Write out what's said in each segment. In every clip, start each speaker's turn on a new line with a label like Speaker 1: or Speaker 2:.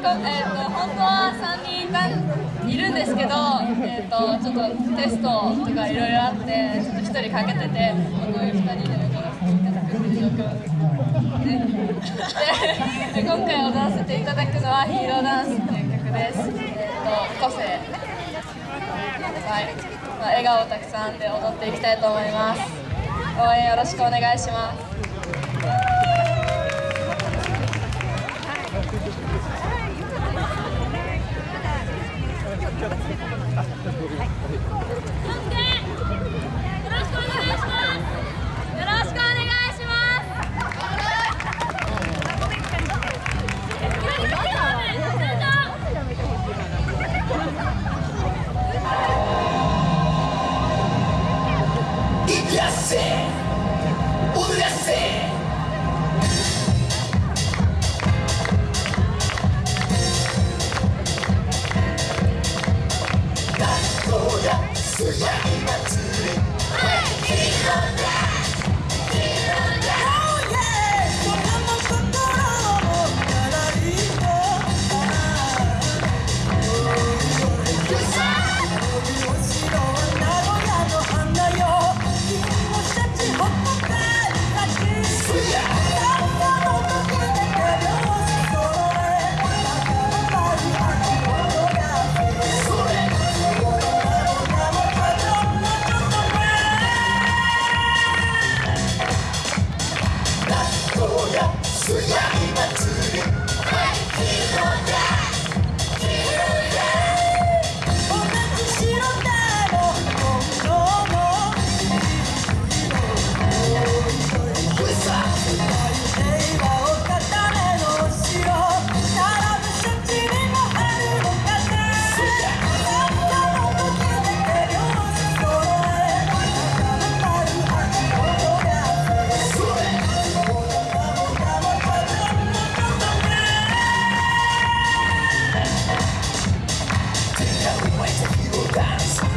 Speaker 1: えーと、本当は3人いたいるんですけど、えーと、ちょっとテストとかいろいろあってちょっと1人かけててこういう2人で踊らせていただくという状況でで今回踊らせていただくのは「ヒーローダンス」っていう曲です、えーと、個性、はいまあ、笑顔たくさんで踊っていきたいと思います。応援よろしくお願いします。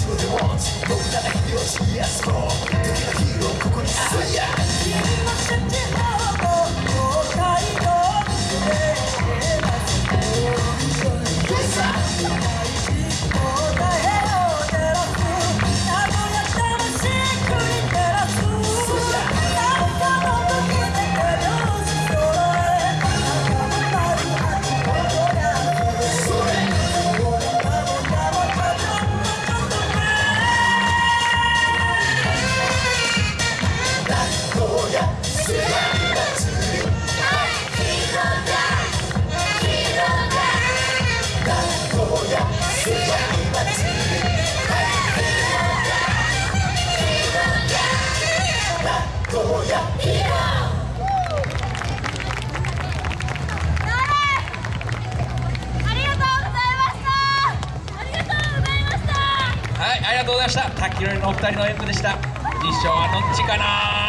Speaker 2: とう
Speaker 3: がとうございました滝のお二人の演舞でした。実証はどっちかな